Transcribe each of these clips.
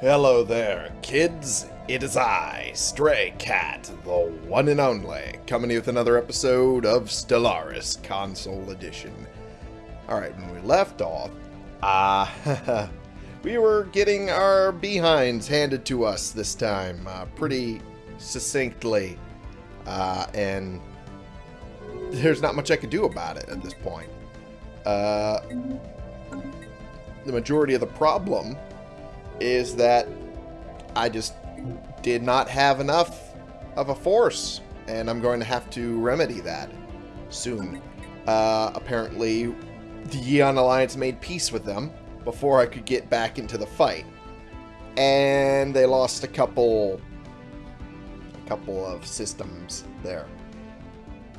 Hello there, kids. It is I, Stray Cat, the one and only, coming with another episode of Stellaris Console Edition. Alright, when we left off, uh, we were getting our behinds handed to us this time, uh, pretty succinctly, uh, and there's not much I could do about it at this point. Uh, the majority of the problem is that I just did not have enough of a force, and I'm going to have to remedy that soon. Uh, apparently, the Yeon Alliance made peace with them before I could get back into the fight, and they lost a couple, a couple of systems there.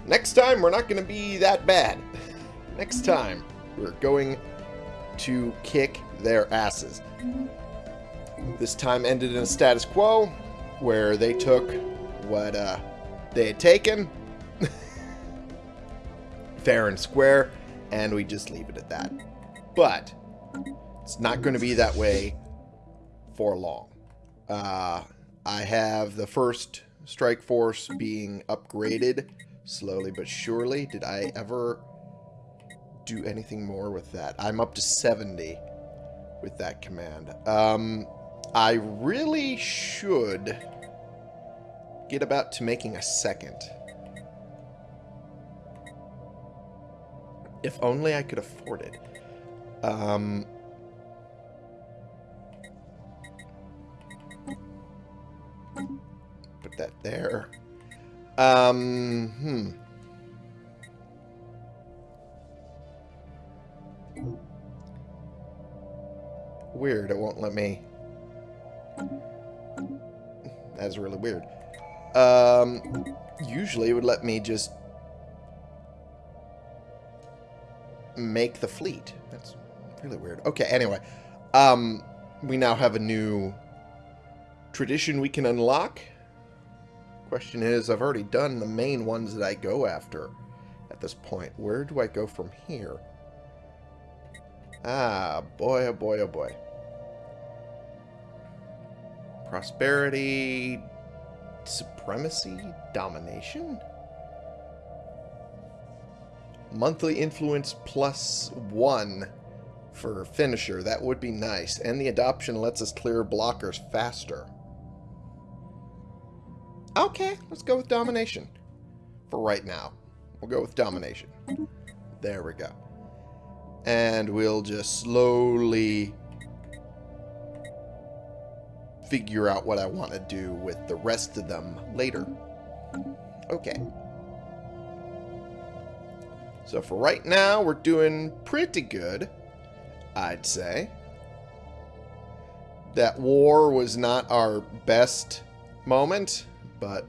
Next time, we're not going to be that bad. Next time, we're going to kick their asses. This time ended in a status quo where they took what uh, they had taken fair and square, and we just leave it at that. But it's not going to be that way for long. Uh, I have the first strike force being upgraded slowly but surely. Did I ever do anything more with that? I'm up to 70 with that command. Um, I really should get about to making a second. If only I could afford it. Um, put that there. Um, hmm. Weird, it won't let me... That's really weird. Um, usually it would let me just make the fleet. That's really weird. Okay, anyway. Um, we now have a new tradition we can unlock. Question is, I've already done the main ones that I go after at this point. Where do I go from here? Ah, boy, oh boy, oh boy. Prosperity, supremacy, domination? Monthly influence plus one for finisher. That would be nice. And the adoption lets us clear blockers faster. Okay, let's go with domination. For right now. We'll go with domination. There we go. And we'll just slowly figure out what I want to do with the rest of them later. Okay. So for right now, we're doing pretty good, I'd say. That war was not our best moment, but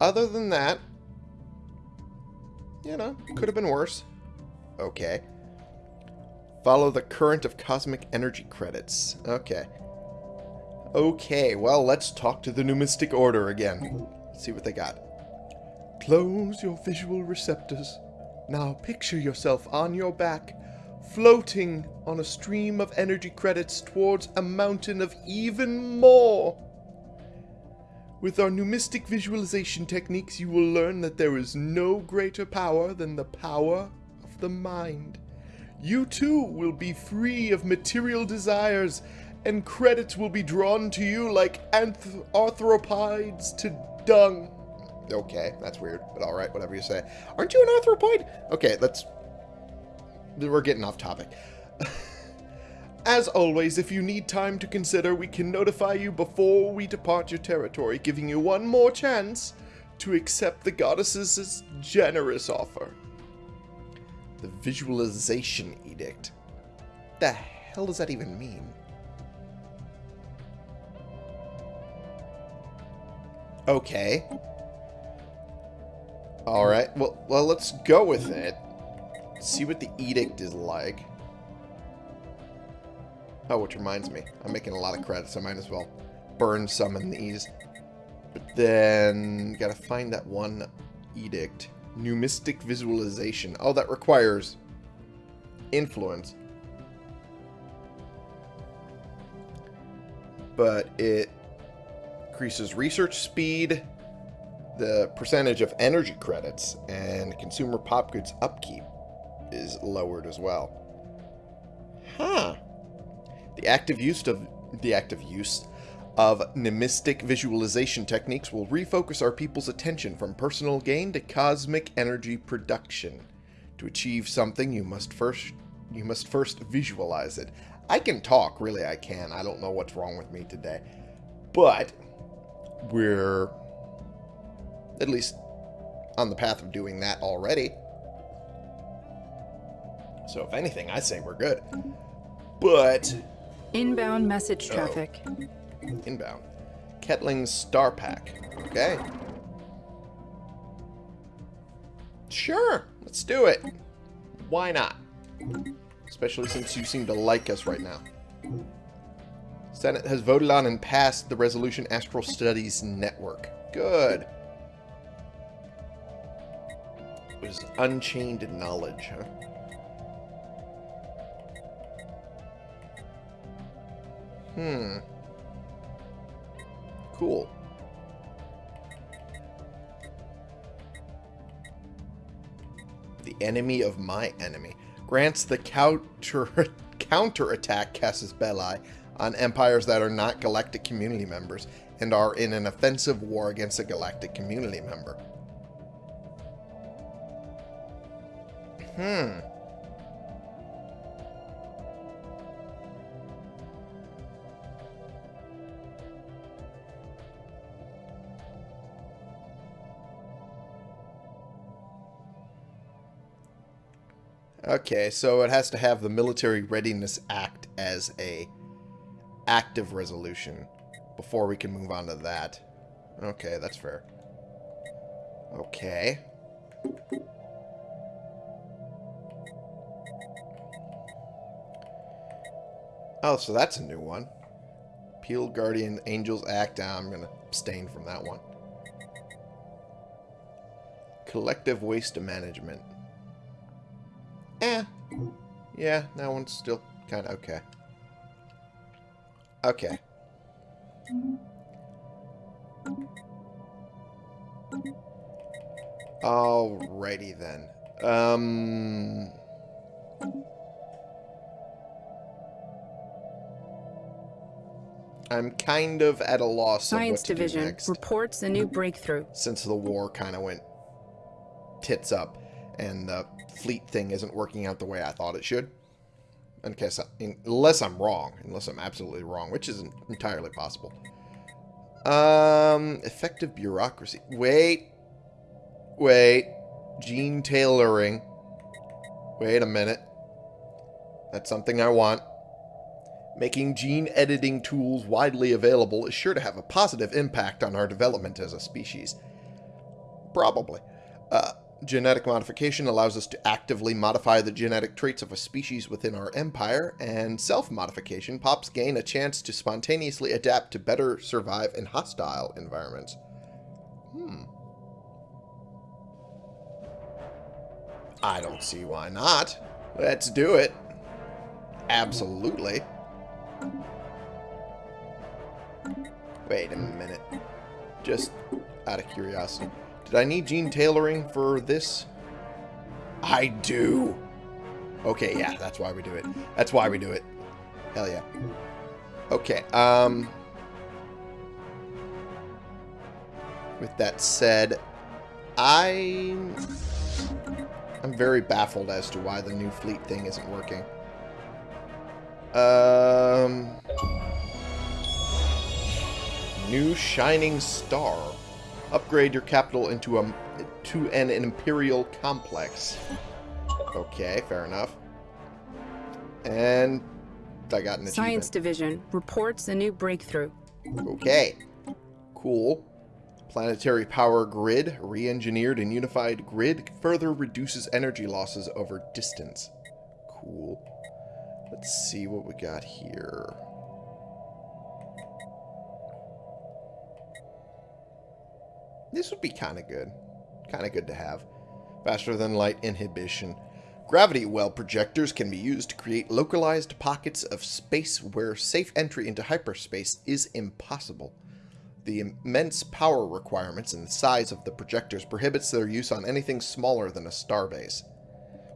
other than that, you know, could have been worse. Okay. Follow the current of cosmic energy credits. Okay. Okay, well, let's talk to the Numistic Order again. Let's see what they got. Close your visual receptors. Now picture yourself on your back, floating on a stream of energy credits towards a mountain of even more. With our numistic visualization techniques, you will learn that there is no greater power than the power of the mind. You too will be free of material desires, and credits will be drawn to you like anth arthropods to dung. Okay, that's weird, but alright, whatever you say. Aren't you an arthropod? Okay, let's... We're getting off topic. As always, if you need time to consider, we can notify you before we depart your territory, giving you one more chance to accept the goddess's generous offer. The Visualization Edict. The hell does that even mean? Okay. Alright, well, well, let's go with it. See what the edict is like. Oh, which reminds me. I'm making a lot of credits. I might as well burn some in these. But then, gotta find that one edict. Numistic visualization. Oh, that requires influence. but it increases research speed, the percentage of energy credits, and consumer pop goods upkeep is lowered as well. Huh. The active use of the active use of numistic visualization techniques will refocus our people's attention from personal gain to cosmic energy production. To achieve something, you must first you must first visualize it. I can talk, really I can. I don't know what's wrong with me today. But we're at least on the path of doing that already. So if anything, I say we're good. But Inbound message traffic. Oh. Inbound. Kettling Star Pack. Okay. Sure, let's do it. Why not? Especially since you seem to like us right now. Senate has voted on and passed the resolution Astral Studies Network. Good. It was unchained knowledge, huh? Hmm. Cool. The enemy of my enemy. Grants the counter counterattack Casus Belli on empires that are not galactic community members and are in an offensive war against a galactic community member. Hmm. Okay, so it has to have the Military Readiness Act as a active resolution before we can move on to that. Okay, that's fair. Okay. Oh, so that's a new one. Peel Guardian Angels Act. Ah, I'm going to abstain from that one. Collective Waste Management. Eh. Yeah, that one's still kind of okay. Okay. Alrighty then. Um... I'm kind of at a loss Science of what to Division reports a new breakthrough. Since the war kind of went tits up and the fleet thing isn't working out the way I thought it should. Case I, unless I'm wrong, unless I'm absolutely wrong, which isn't entirely possible. Um, effective bureaucracy. Wait, wait, gene tailoring. Wait a minute. That's something I want. Making gene editing tools widely available is sure to have a positive impact on our development as a species. Probably. Genetic modification allows us to actively modify the genetic traits of a species within our empire, and self-modification pops gain a chance to spontaneously adapt to better survive in hostile environments. Hmm. I don't see why not. Let's do it. Absolutely. Wait a minute. Just out of curiosity. Did I need gene tailoring for this? I do. Okay, yeah, that's why we do it. That's why we do it. Hell yeah. Okay, um... With that said, I... I'm very baffled as to why the new fleet thing isn't working. Um... New Shining Star. Upgrade your capital into a to an, imperial complex. Okay, fair enough. And I got an Science achievement. Division reports a new breakthrough. Okay. Cool. Planetary power grid, re-engineered and unified grid, further reduces energy losses over distance. Cool. Let's see what we got here. This would be kind of good. Kind of good to have. Faster than light inhibition. Gravity well projectors can be used to create localized pockets of space where safe entry into hyperspace is impossible. The immense power requirements and the size of the projectors prohibits their use on anything smaller than a starbase.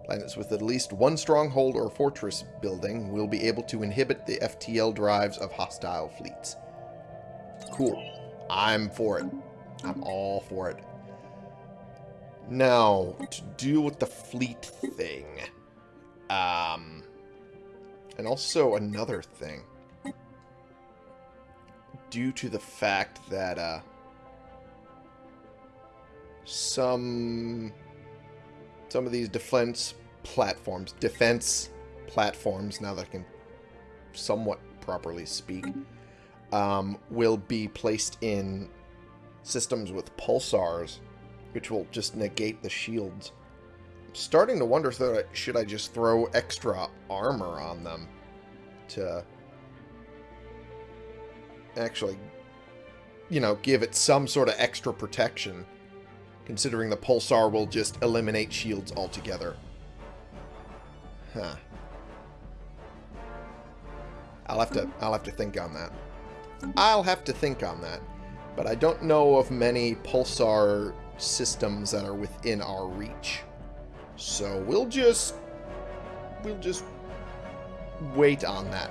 Planets with at least one stronghold or fortress building will be able to inhibit the FTL drives of hostile fleets. Cool. I'm for it. I'm all for it. Now, to deal with the fleet thing. Um, and also another thing. Due to the fact that, uh, some, some of these defense platforms, defense platforms, now that I can somewhat properly speak, um, will be placed in systems with pulsars which will just negate the shields. I'm starting to wonder should I just throw extra armor on them to actually, you know, give it some sort of extra protection, considering the pulsar will just eliminate shields altogether. Huh. I'll have to I'll have to think on that. I'll have to think on that. But I don't know of many pulsar systems that are within our reach. So we'll just we'll just wait on that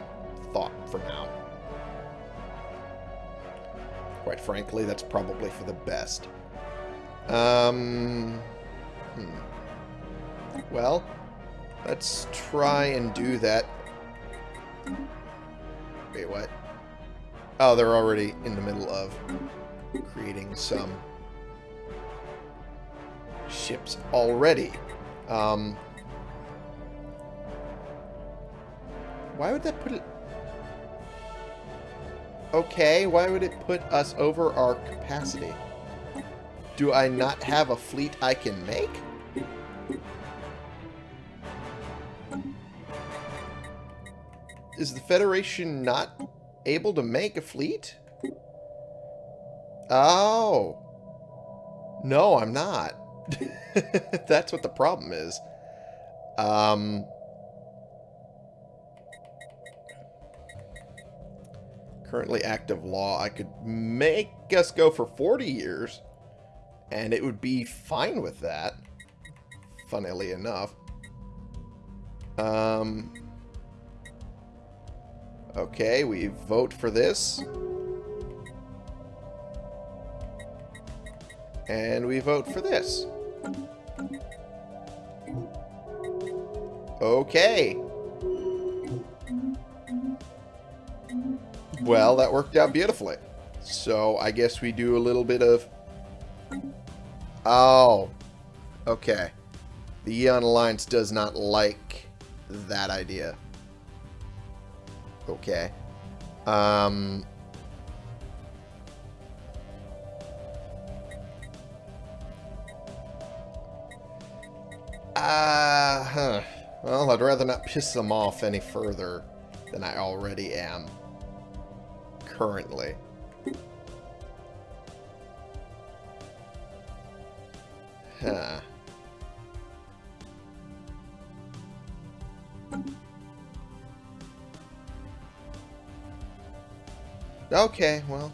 thought for now. Quite frankly, that's probably for the best. Um, hmm. Well, let's try and do that. Wait, what? Oh, they're already in the middle of creating some ships already. Um, why would that put it... Okay, why would it put us over our capacity? Do I not have a fleet I can make? Is the Federation not able to make a fleet? Oh. No, I'm not. That's what the problem is. Um, currently active law, I could make us go for 40 years, and it would be fine with that, funnily enough. Um, okay, we vote for this. And we vote for this. Okay. Well, that worked out beautifully. So I guess we do a little bit of... Oh. Okay. The Aeon Alliance does not like that idea. Okay. Um... Uh, huh. Well, I'd rather not piss them off any further than I already am. Currently. Huh. Okay, well.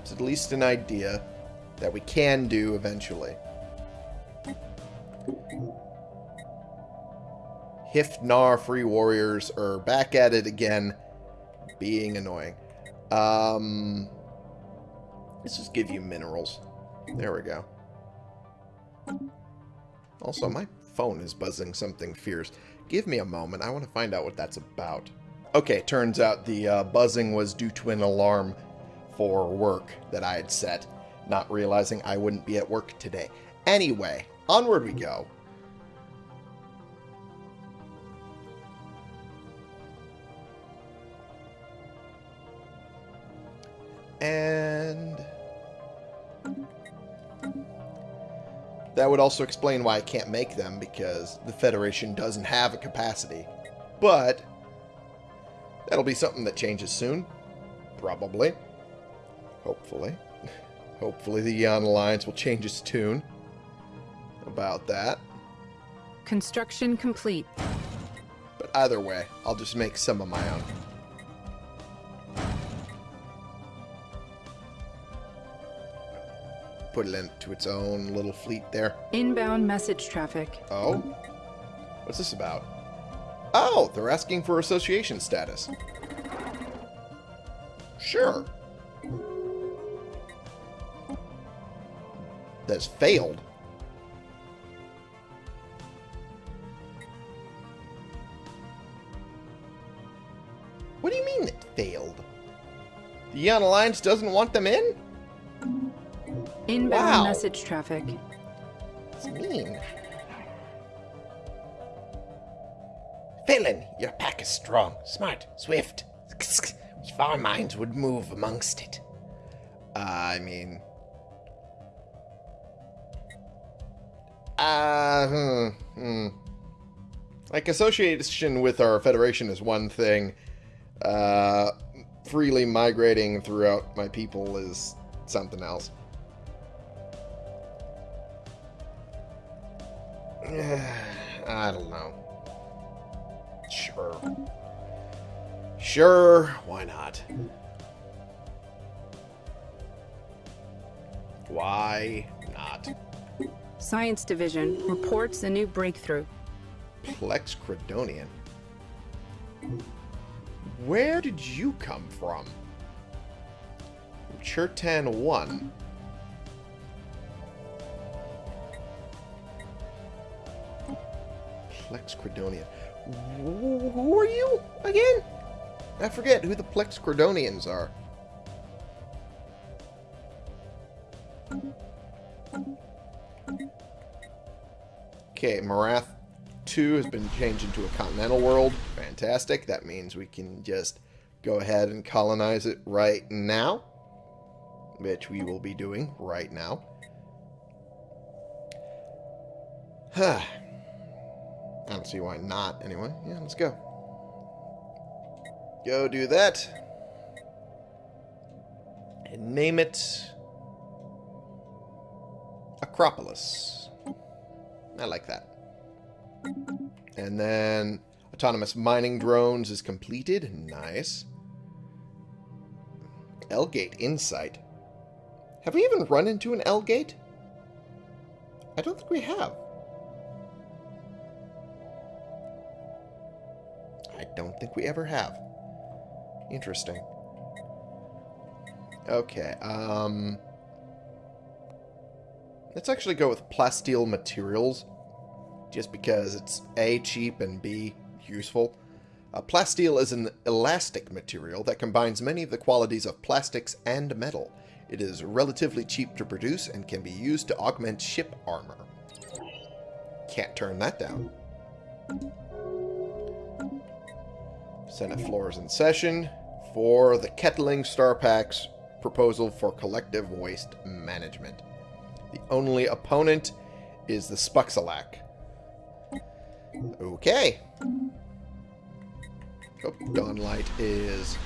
It's at least an idea that we can do eventually. Hifnar Free Warriors are back at it again, being annoying. Um, let's just give you minerals. There we go. Also, my phone is buzzing something fierce. Give me a moment. I want to find out what that's about. Okay, turns out the uh, buzzing was due to an alarm for work that I had set, not realizing I wouldn't be at work today. Anyway, onward we go. And... That would also explain why I can't make them, because the Federation doesn't have a capacity. But, that'll be something that changes soon. Probably. Hopefully. Hopefully the Aeon Alliance will change its tune about that. Construction complete. But either way, I'll just make some of my own. Put it into its own little fleet there. Inbound message traffic. Oh? What's this about? Oh, they're asking for association status. Sure. That's failed. What do you mean it failed? The Yon Alliance doesn't want them in? Inbound Wow. message traffic. It's mean. Phelan, your pack is strong, smart, swift. If our minds would move amongst it. Uh, I mean... Uh, hmm, hmm. Like, association with our Federation is one thing. Uh, freely migrating throughout my people is something else. I don't know. Sure. Sure, why not? Why not? Science Division reports a new breakthrough. Plex Credonian. Where did you come from? Chertan 1. Plex Credonian. Wh- Who are you again? I forget who the Plex Credonians are. Okay, Marath 2 has been changed into a continental world. Fantastic. That means we can just go ahead and colonize it right now. Which we will be doing right now. Huh. I don't see why not, anyway. Yeah, let's go. Go do that. And name it... Acropolis. I like that. And then autonomous mining drones is completed. Nice. L-Gate Insight. Have we even run into an L-Gate? I don't think we have. Don't think we ever have. Interesting. Okay, um... Let's actually go with plasteel materials just because it's A, cheap, and B, useful. Uh, plasteel is an elastic material that combines many of the qualities of plastics and metal. It is relatively cheap to produce and can be used to augment ship armor. Can't turn that down. Senate floor is in session for the Kettling Star Pack's proposal for collective waste management. The only opponent is the Spuxalak. Okay. Oh, Dawnlight is...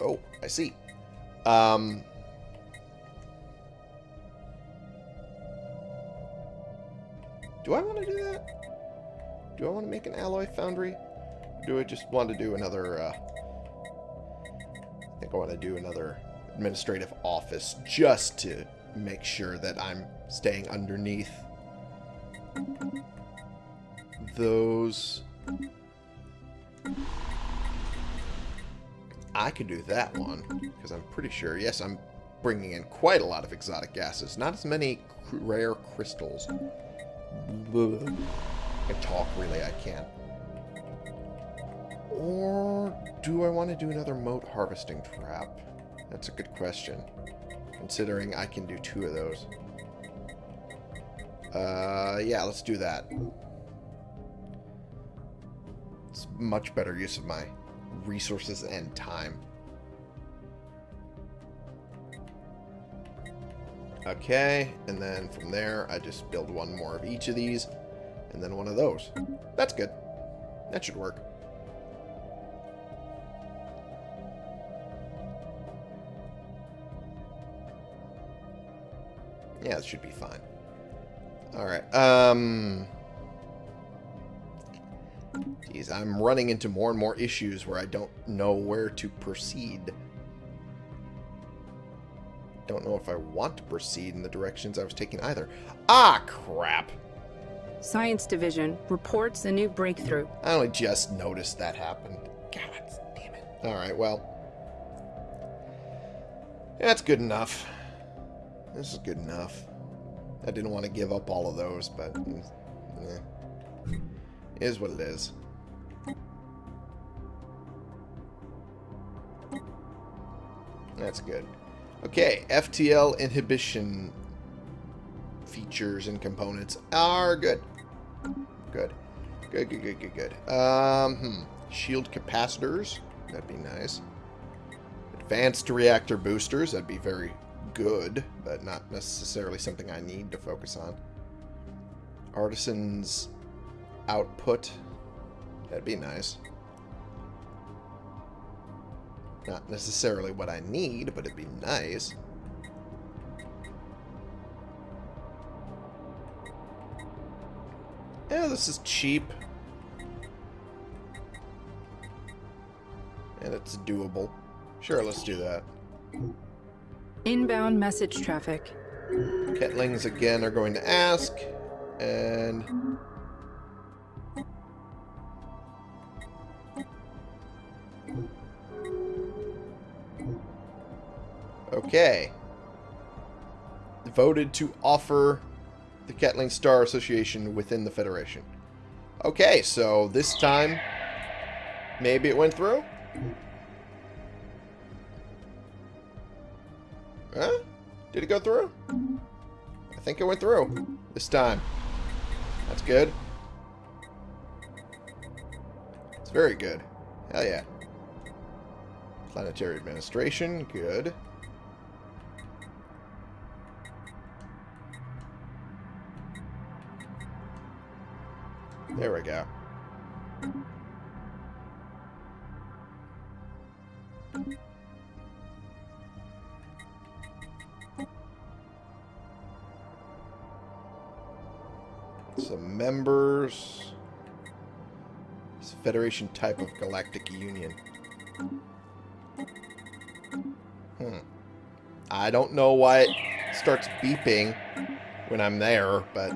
Oh, I see. Um... Do I want to do that? Do I want to make an alloy foundry? Do I just want to do another, uh... I think I want to do another administrative office just to make sure that I'm staying underneath those. I could do that one because I'm pretty sure. Yes, I'm bringing in quite a lot of exotic gases. Not as many rare crystals. Ugh. I talk really, I can't. Or do I want to do another mote harvesting trap? That's a good question. Considering I can do two of those. Uh, yeah, let's do that. It's much better use of my resources and time. Okay, and then from there, I just build one more of each of these, and then one of those. That's good. That should work. Yeah, it should be fine. Alright, um... Geez, I'm running into more and more issues where I don't know where to proceed. Don't know if I want to proceed in the directions I was taking either. Ah, crap! Science Division reports a new breakthrough. I only just noticed that happened. God damn it. Alright, well. That's good enough. This is good enough. I didn't want to give up all of those, but... Eh, is what it is. That's good. Okay, FTL inhibition features and components are good. Good. Good, good, good, good, good. Um, hmm. Shield capacitors. That'd be nice. Advanced reactor boosters. That'd be very good, but not necessarily something I need to focus on. Artisan's output. That'd be nice. Not necessarily what I need, but it'd be nice. Yeah, this is cheap. And it's doable. Sure, let's do that. Inbound message traffic. Ketlings again are going to ask. And... Okay. Voted to offer the Ketling Star Association within the Federation. Okay, so this time, maybe it went through? Huh? Did it go through? I think it went through. This time. That's good. It's very good. Hell yeah. Planetary Administration, good. There we go. Some members. It's a Federation type of Galactic Union. Hmm. I don't know why it starts beeping when I'm there, but...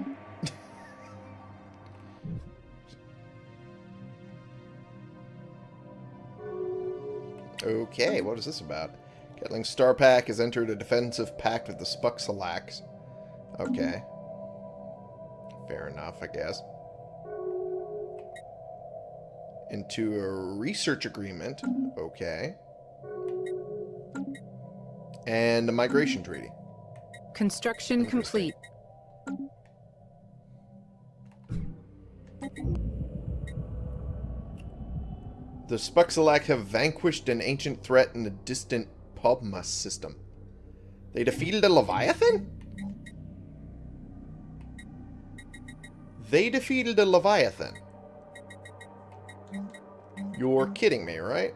okay, what is this about? Ketling Star Pack has entered a defensive pact with the Spuxalax. Okay. Fair enough, I guess. Into a research agreement. Okay. And a migration treaty. Construction complete. The Spuxalak have vanquished an ancient threat in the distant Pobma system. They defeated a Leviathan? They defeated a Leviathan. You're kidding me, right?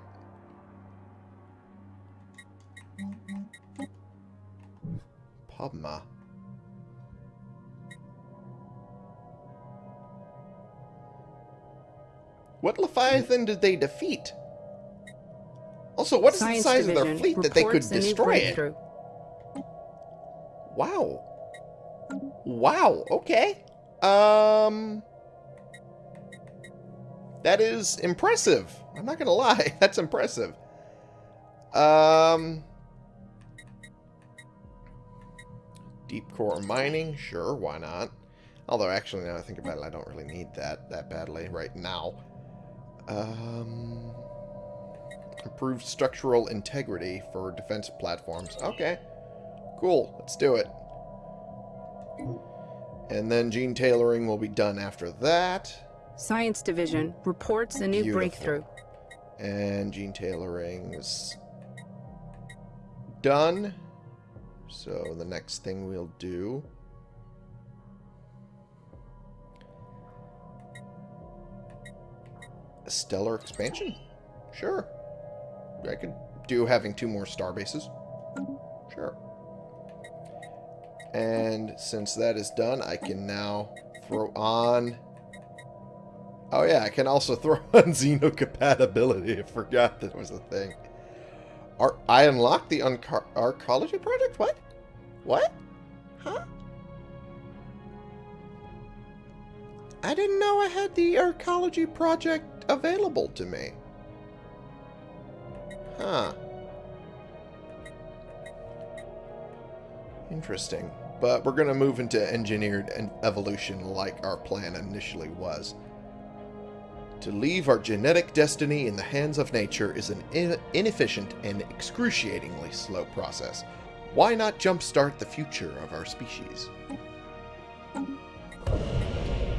Pobma. What Leviathan did they defeat? Also, what is Science the size Division of their fleet that they could reports a new destroy it? Wow. Wow, okay. Um... That is impressive. I'm not gonna lie, that's impressive. Um... Deep core mining, sure, why not? Although, actually, now I think about it, I don't really need that that badly right now. Um, improved structural integrity for defense platforms. Okay, cool. Let's do it. And then gene tailoring will be done after that. Science Division reports a new Beautiful. breakthrough. And gene tailoring is done. So the next thing we'll do stellar expansion? Sure. I could do having two more star bases. Sure. And since that is done, I can now throw on... Oh yeah, I can also throw on xenocompatibility. I forgot that was a thing. Ar I unlocked the Uncar Arcology project? What? What? Huh? I didn't know I had the Arcology project available to me. Huh. Interesting. But we're going to move into engineered evolution like our plan initially was. To leave our genetic destiny in the hands of nature is an in inefficient and excruciatingly slow process. Why not jumpstart the future of our species?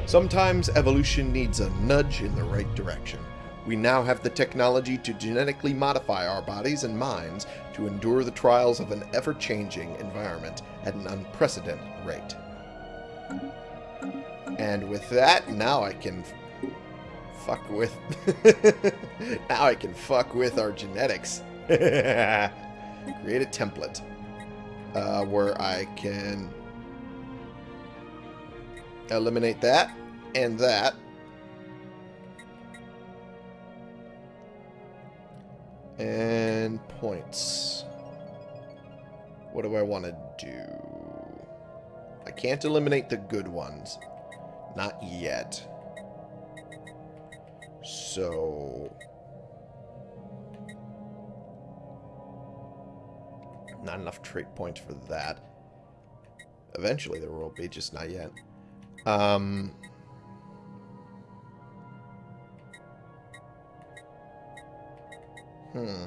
Sometimes evolution needs a nudge in the right direction. We now have the technology to genetically modify our bodies and minds to endure the trials of an ever-changing environment at an unprecedented rate. And with that, now I can fuck with... now I can fuck with our genetics. Create a template uh, where I can eliminate that and that And points. What do I want to do? I can't eliminate the good ones. Not yet. So... Not enough trait points for that. Eventually there will be, just not yet. Um... Hmm.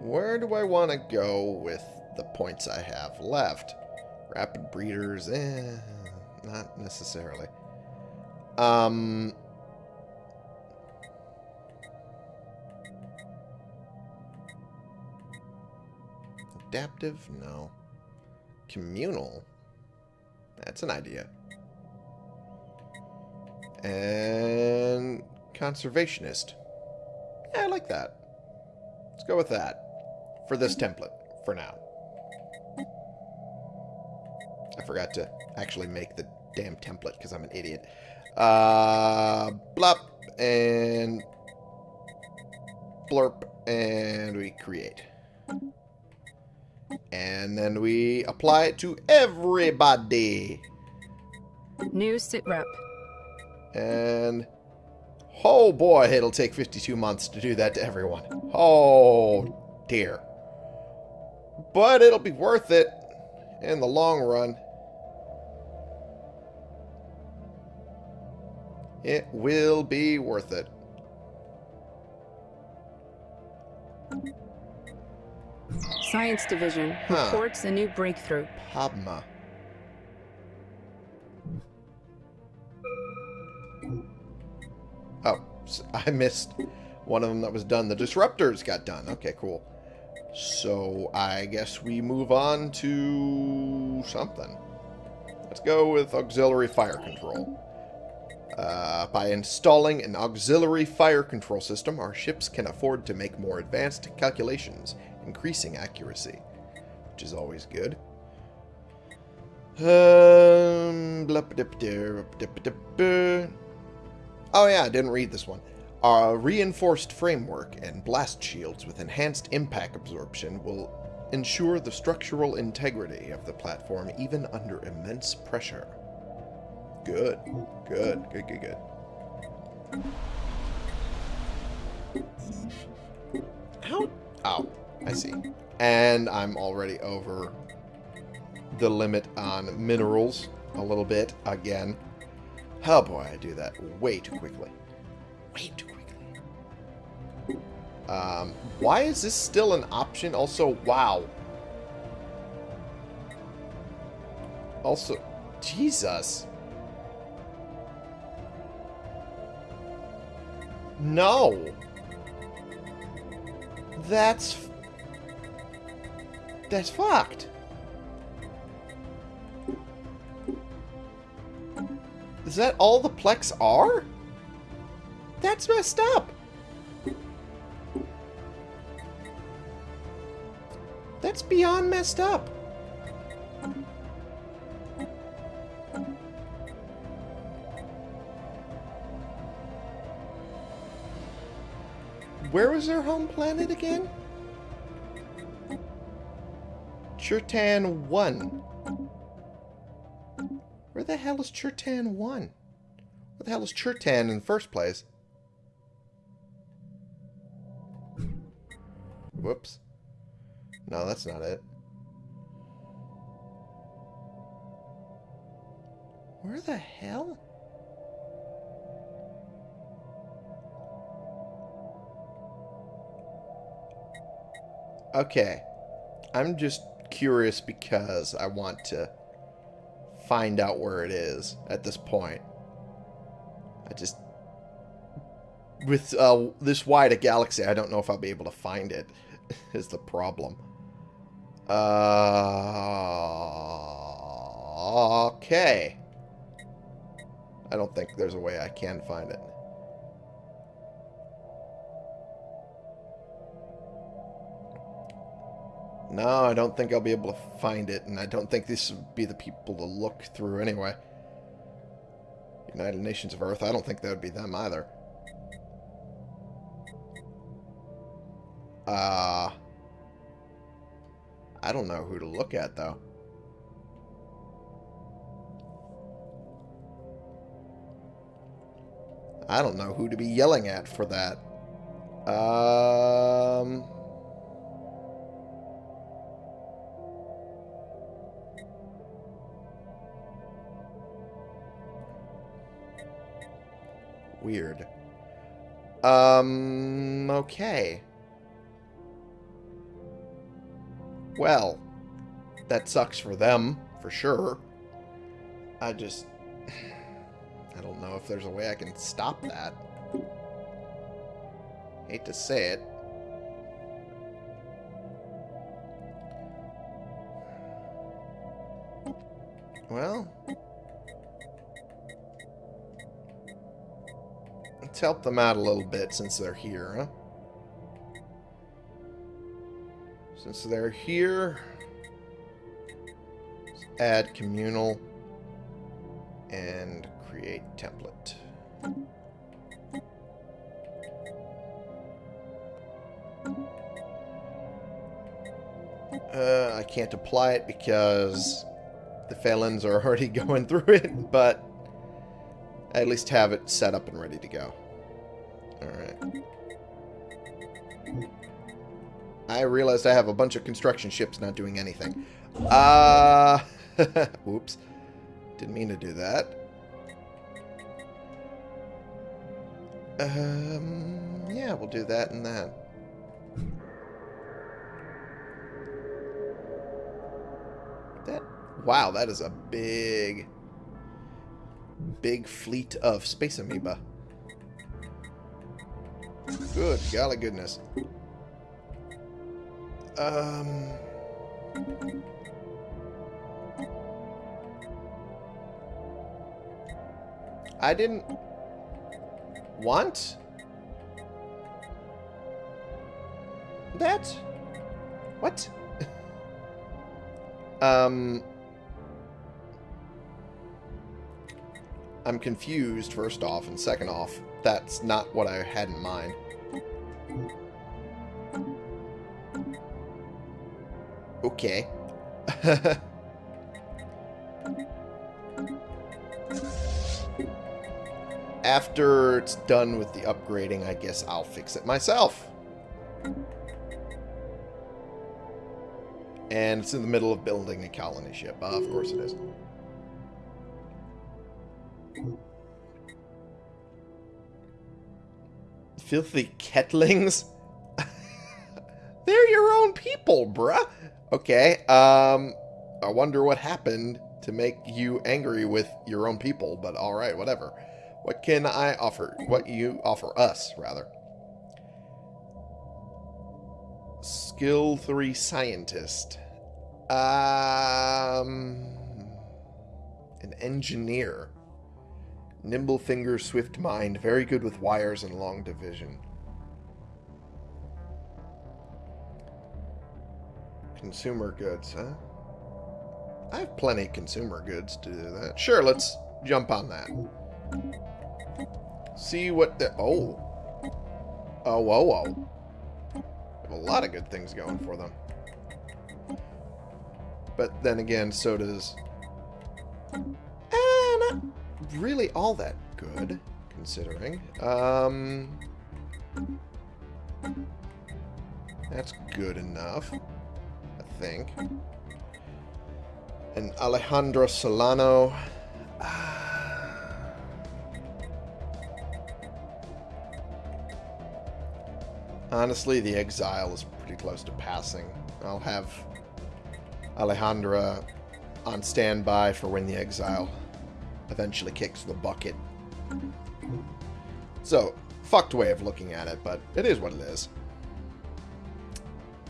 Where do I want to go with the points I have left? Rapid breeders, eh, not necessarily. Um, adaptive, no. Communal, that's an idea. And conservationist. Yeah, I like that. Let's go with that for this template for now. I forgot to actually make the damn template because I'm an idiot. Uh, blop and blurp and we create. And then we apply it to everybody. New sit rep. And... Oh boy, it'll take 52 months to do that to everyone. Oh dear. But it'll be worth it in the long run. It will be worth it. Science Division huh. reports a new breakthrough. Padma. Oh, I missed one of them that was done. The disruptors got done. Okay, cool. So I guess we move on to something. Let's go with auxiliary fire control. Uh, by installing an auxiliary fire control system, our ships can afford to make more advanced calculations, increasing accuracy, which is always good. Um, Oh yeah, I didn't read this one. A reinforced framework and blast shields with enhanced impact absorption will ensure the structural integrity of the platform even under immense pressure. Good. Good. Good, good, good. How? Oh, I see. And I'm already over the limit on minerals a little bit again. Oh boy, I do that way too quickly. Way too quickly. Um, why is this still an option? Also, wow. Also, Jesus. No. That's... That's fucked. Is that all the Plex are? That's messed up. That's beyond messed up. Where was their home planet again? Churtan 1. Where the hell is Churtan 1? Where the hell is Churtan in the first place? Whoops. No, that's not it. Where the hell? Okay. I'm just curious because I want to find out where it is at this point. I just... With uh, this wide a galaxy, I don't know if I'll be able to find it, is the problem. Uh, okay. I don't think there's a way I can find it. No, I don't think I'll be able to find it, and I don't think this would be the people to look through anyway. United Nations of Earth, I don't think that would be them either. Uh, I don't know who to look at, though. I don't know who to be yelling at for that. Um... Weird. Um, okay. Well, that sucks for them, for sure. I just... I don't know if there's a way I can stop that. Hate to say it. Well... Let's help them out a little bit since they're here, huh? Since they're here, add communal and create template. Uh, I can't apply it because the felons are already going through it, but I at least have it set up and ready to go. Alright. I realized I have a bunch of construction ships not doing anything. Uh, oops. Didn't mean to do that. Um, yeah, we'll do that and that. That, wow, that is a big, big fleet of space amoeba. Good golly goodness. Um... I didn't want that. What? um... I'm confused, first off, and second off, that's not what I had in mind. Okay. After it's done with the upgrading, I guess I'll fix it myself. And it's in the middle of building a colony ship. Uh, of course it is. Filthy kettlings? They're your own people, bruh. Okay, um, I wonder what happened to make you angry with your own people, but alright, whatever. What can I offer? What you offer us, rather. Skill 3 Scientist. Um, an Engineer. Nimble finger, swift mind, very good with wires and long division. Consumer goods, huh? I have plenty of consumer goods to do that. Sure, let's jump on that. See what the... Oh. Oh, whoa, whoa. Have a lot of good things going for them. But then again, so does... Really all that good, considering. Um... That's good enough, I think. And Alejandro Solano. Honestly, the exile is pretty close to passing. I'll have Alejandra on standby for when the exile eventually kicks the bucket. So, fucked way of looking at it, but it is what it is.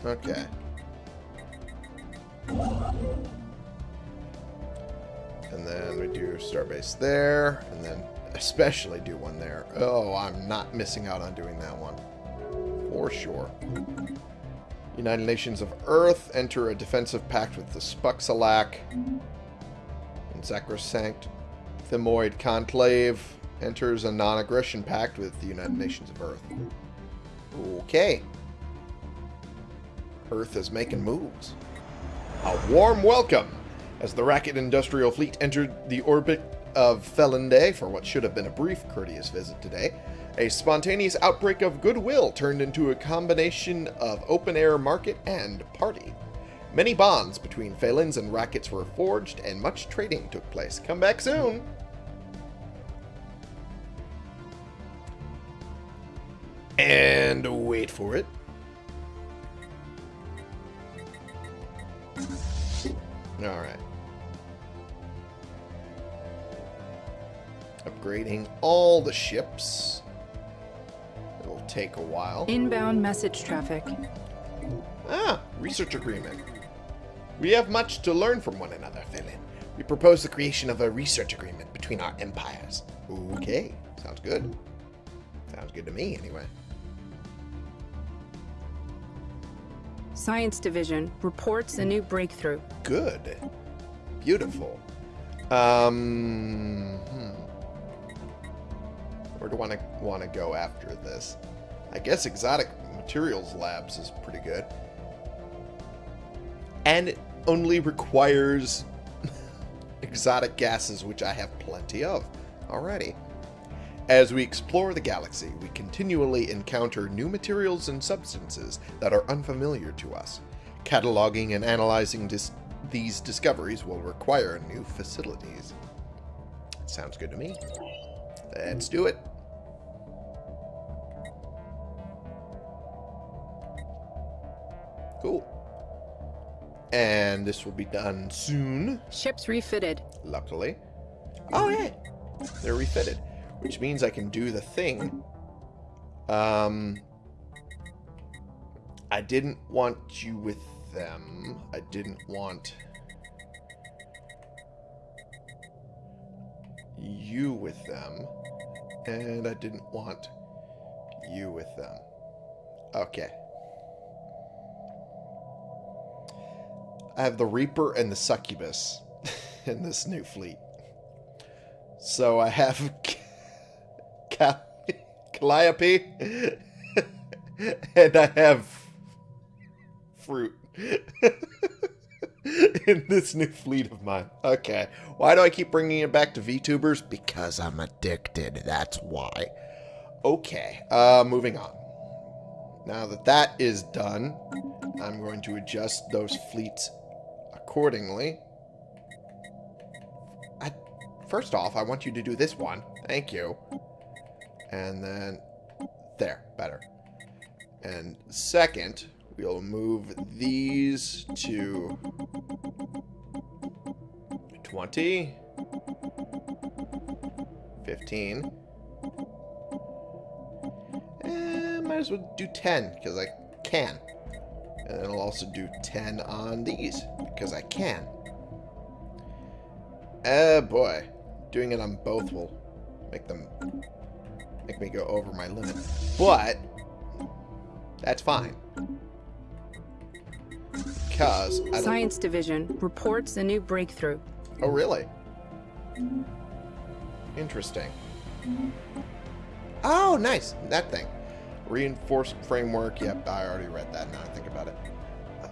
Okay. And then we do Starbase there, and then especially do one there. Oh, I'm not missing out on doing that one. For sure. United Nations of Earth enter a defensive pact with the Spuxalak. And Sacrosanct Thymoid Conclave enters a non-aggression pact with the United Nations of Earth. Okay. Earth is making moves. A warm welcome as the Racket Industrial Fleet entered the orbit of Felinde for what should have been a brief courteous visit today. A spontaneous outbreak of goodwill turned into a combination of open-air market and party. Many bonds between Phalans and Rackets were forged, and much trading took place. Come back soon! And wait for it. Alright. Upgrading all the ships. It'll take a while. Inbound message traffic. Ah, research agreement. We have much to learn from one another, Phelan. We propose the creation of a research agreement between our empires. Okay, sounds good. Sounds good to me, anyway. Science Division reports a new breakthrough. Good. Beautiful. Um, hmm. Where do I want to want to go after this? I guess exotic materials labs is pretty good. And it only requires exotic gases, which I have plenty of already. As we explore the galaxy, we continually encounter new materials and substances that are unfamiliar to us. Cataloging and analyzing dis these discoveries will require new facilities. Sounds good to me. Let's do it. Cool. And this will be done soon, Ships refitted. luckily. Oh, yeah. They're refitted. Which means I can do the thing. Um, I didn't want you with them. I didn't want you with them. And I didn't want you with them. Okay. I have the Reaper and the Succubus in this new fleet. So I have Cal- Calliope and I have fruit in this new fleet of mine. Okay. Why do I keep bringing it back to VTubers? Because I'm addicted. That's why. Okay. Uh, moving on. Now that that is done, I'm going to adjust those fleets accordingly. I, first off, I want you to do this one. Thank you. And then there, better. And second, we'll move these to 20, 15. Eh, might as well do 10, because I can. And then I'll also do 10 on these, because I can. Oh boy. Doing it on both will make them make me go over my limit. But that's fine. because I don't... Science Division reports a new breakthrough. Oh, really? Interesting. Oh, nice. That thing. Reinforced framework. Yep, I already read that now I think about it.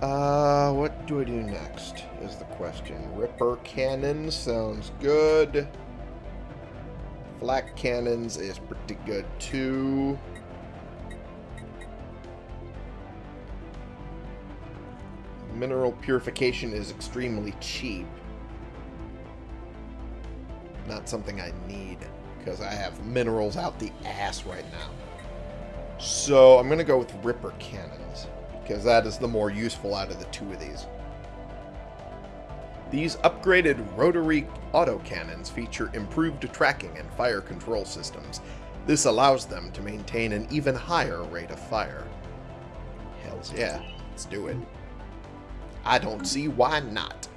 Uh, what do I do next is the question. Ripper cannon sounds good. Flak cannons is pretty good too. Mineral purification is extremely cheap. Not something I need because I have minerals out the ass right now. So I'm going to go with Ripper cannons because that is the more useful out of the two of these. These upgraded rotary autocannons feature improved tracking and fire control systems. This allows them to maintain an even higher rate of fire. Hells yeah, let's do it. I don't see why not.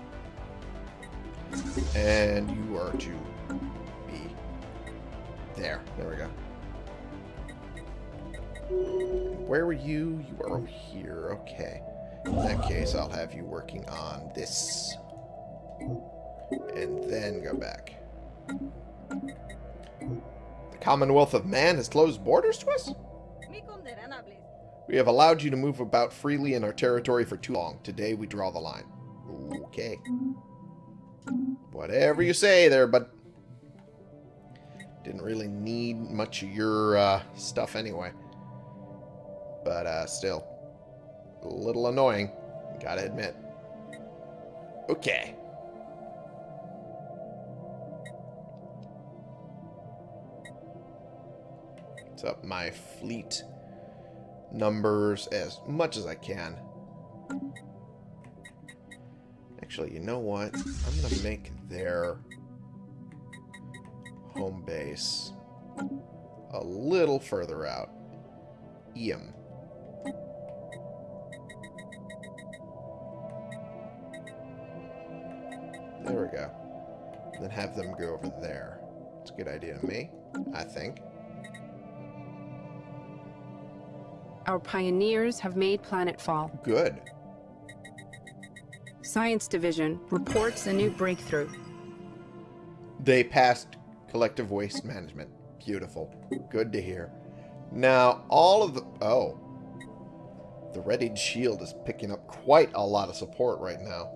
And you are to be there. There we go. Where were you? You are over here. Okay. In that case, I'll have you working on this. And then go back. The Commonwealth of Man has closed borders to us? We have allowed you to move about freely in our territory for too long. Today we draw the line. Okay. Whatever you say there, but didn't really need much of your uh, stuff anyway. But uh, still, a little annoying, gotta admit. Okay. Up my fleet? numbers as much as I can. Actually, you know what? I'm going to make their home base a little further out. Eam. There we go. Then have them go over there. It's a good idea to me, I think. Our pioneers have made planetfall. Good. Science Division reports a new breakthrough. They passed collective waste management. Beautiful. Good to hear. Now, all of the... Oh. The readied shield is picking up quite a lot of support right now.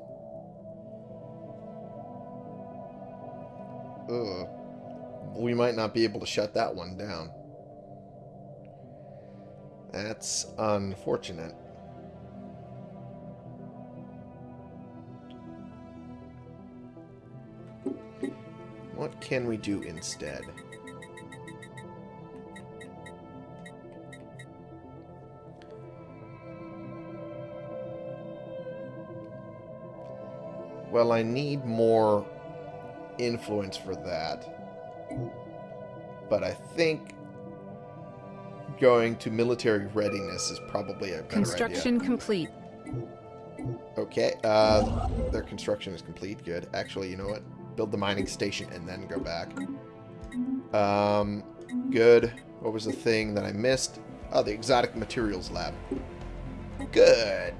Ugh. We might not be able to shut that one down. That's unfortunate. What can we do instead? Well, I need more influence for that. But I think going to military readiness is probably a better Construction idea. complete. Okay, uh, their construction is complete. Good. Actually, you know what? Build the mining station and then go back. Um, good. What was the thing that I missed? Oh, the exotic materials lab. Good.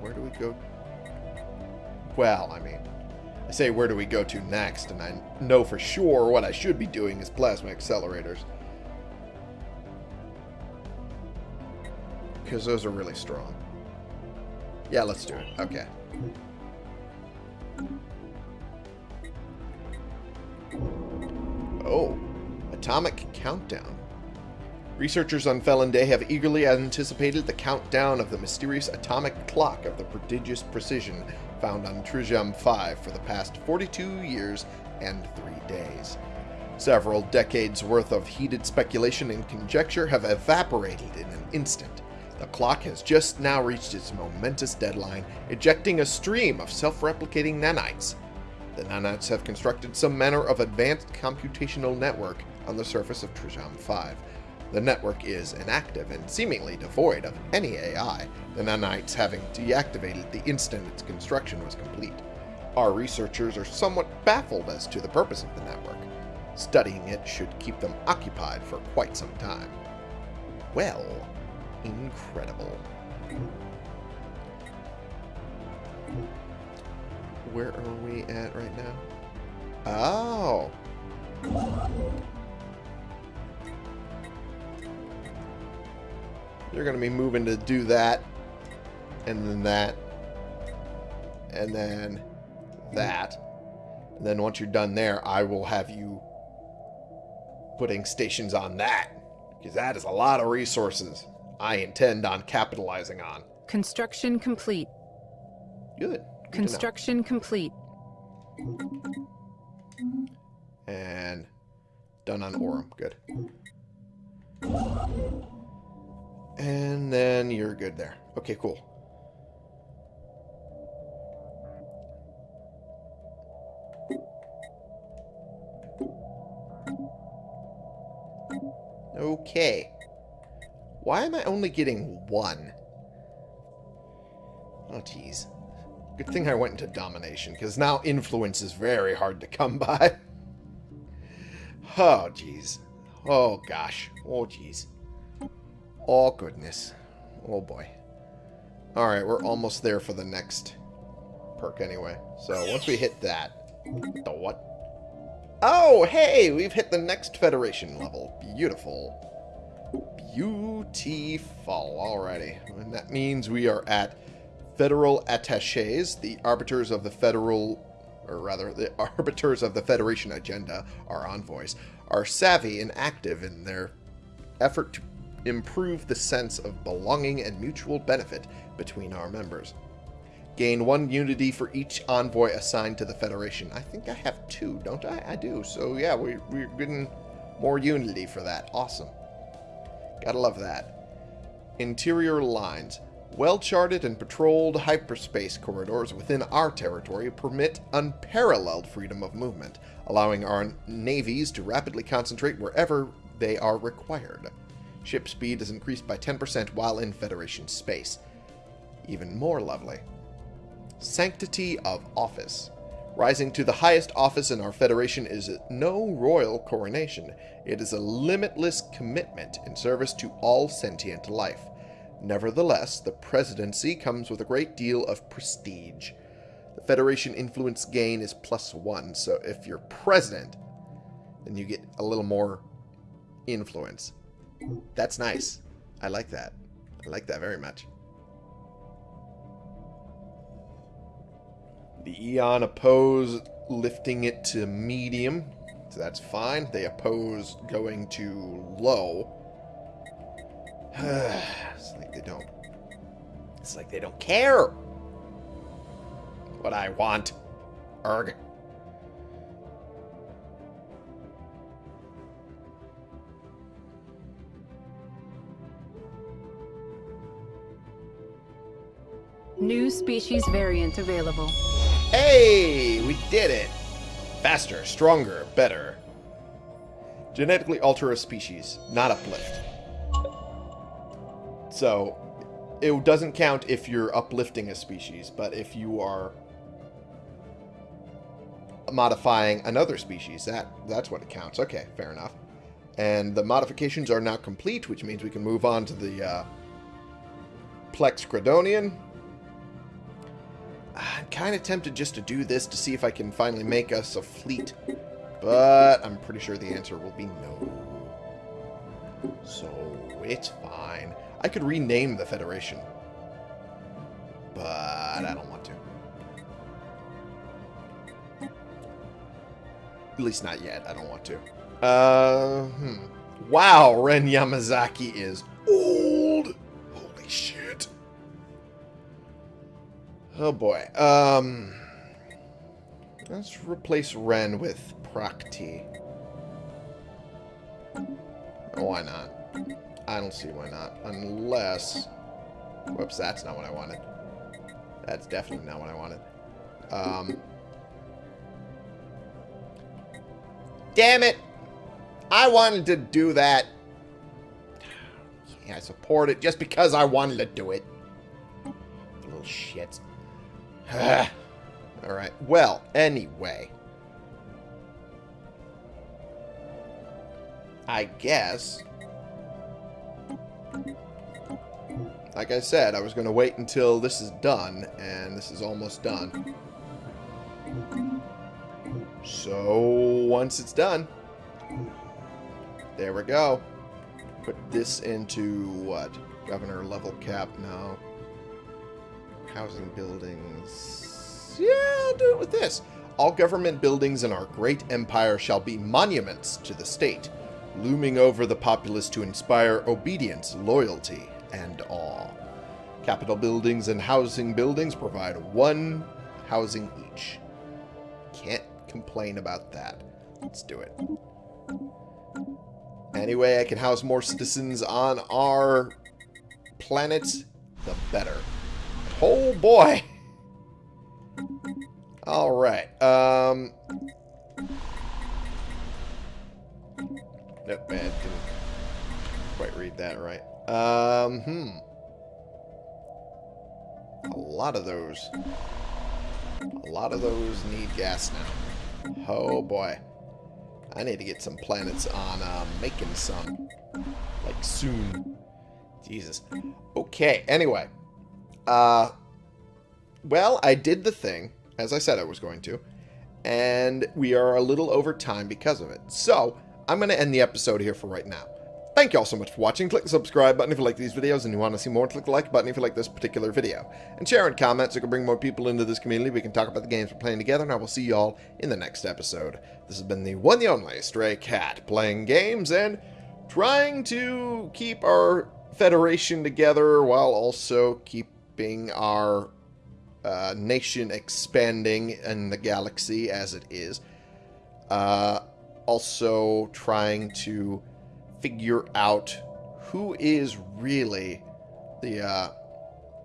Where do we go? Well, I mean, I say where do we go to next, and I know for sure what I should be doing is plasma accelerators. Because those are really strong. Yeah, let's do it. Okay. Oh, Atomic Countdown. Researchers on Felon Day have eagerly anticipated the countdown of the mysterious atomic clock of the prodigious precision found on Trujam 5 for the past 42 years and 3 days. Several decades worth of heated speculation and conjecture have evaporated in an instant. The clock has just now reached its momentous deadline, ejecting a stream of self-replicating nanites. The nanites have constructed some manner of advanced computational network on the surface of Trajam 5. The network is inactive and seemingly devoid of any AI, the nanites having deactivated the instant its construction was complete. Our researchers are somewhat baffled as to the purpose of the network. Studying it should keep them occupied for quite some time. Well, incredible. Where are we at right now? Oh. You're going to be moving to do that. And then that. And then that. And then once you're done there, I will have you putting stations on that. Because that is a lot of resources I intend on capitalizing on. Construction complete. Good. Good. Construction complete. And done on Orem. Good. And then you're good there. Okay, cool. Okay. Why am I only getting one? Oh, jeez. Good thing I went into domination, because now influence is very hard to come by. Oh, jeez. Oh, gosh. Oh, jeez. Oh, goodness. Oh, boy. Alright, we're almost there for the next perk anyway. So, once we hit that... The what? Oh, hey! We've hit the next Federation level. Beautiful. Beautiful. Alrighty. And that means we are at Federal Attaches, the arbiters of the Federal or rather, the arbiters of the Federation agenda, our envoys, are savvy and active in their effort to improve the sense of belonging and mutual benefit between our members. Gain one unity for each envoy assigned to the Federation. I think I have two, don't I? I do. So yeah, we, we're getting more unity for that. Awesome. Gotta love that. Interior lines. Well-charted and patrolled hyperspace corridors within our territory permit unparalleled freedom of movement, allowing our navies to rapidly concentrate wherever they are required. Ship speed is increased by 10% while in Federation space. Even more lovely. Sanctity of Office. Rising to the highest office in our Federation is no royal coronation. It is a limitless commitment in service to all sentient life. Nevertheless, the presidency comes with a great deal of prestige. The Federation influence gain is plus one, so if you're president, then you get a little more influence. That's nice. I like that. I like that very much. The Eon oppose lifting it to medium, so that's fine. They oppose going to low. it's like they don't. It's like they don't care. What I want. Erg. New species variant available. Hey, we did it. Faster, stronger, better. Genetically alter a species, not uplift. So, it doesn't count if you're uplifting a species, but if you are modifying another species, that that's what it counts. Okay, fair enough. And the modifications are now complete, which means we can move on to the uh, Plex Credonian. I'm kind of tempted just to do this to see if I can finally make us a fleet. But I'm pretty sure the answer will be no. So, it's fine. I could rename the Federation. But I don't want to. At least not yet. I don't want to. Uh, hmm. Wow, Ren Yamazaki is old. Oh boy. Um, let's replace Ren with Prakti. Why not? I don't see why not. Unless... Whoops, that's not what I wanted. That's definitely not what I wanted. Um... Damn it! I wanted to do that. Yeah, I support it just because I wanted to do it. Little shits. Alright, well, anyway. I guess Like I said, I was going to wait until this is done, and this is almost done. So, once it's done, there we go. Put this into what? Governor level cap? No. Housing buildings. Yeah, I'll do it with this. All government buildings in our great empire shall be monuments to the state, looming over the populace to inspire obedience, loyalty, and awe. Capital buildings and housing buildings provide one housing each. Can't complain about that. Let's do it. Anyway, I can house more citizens on our planet, the better. Oh boy! Alright, um... Nope, man, didn't quite read that right. Um, hmm. A lot of those. A lot of those need gas now. Oh boy. I need to get some planets on uh, making some. Like, soon. Jesus. Okay, anyway. Uh, well, I did the thing, as I said I was going to, and we are a little over time because of it. So, I'm going to end the episode here for right now. Thank you all so much for watching. Click the subscribe button if you like these videos and you want to see more. Click the like button if you like this particular video. And share and comment so we can bring more people into this community. We can talk about the games we're playing together, and I will see you all in the next episode. This has been the one the only Stray Cat, playing games and trying to keep our Federation together while also keeping our uh, nation expanding in the galaxy as it is. Uh, also trying to figure out who is really the uh,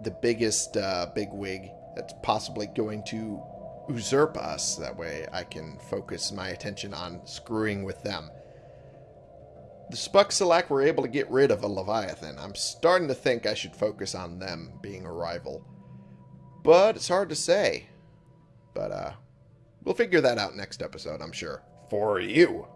the biggest uh, bigwig that's possibly going to usurp us. That way I can focus my attention on screwing with them. The Spuxalak were able to get rid of a Leviathan. I'm starting to think I should focus on them being a rival. But it's hard to say. But uh, we'll figure that out next episode, I'm sure. For you.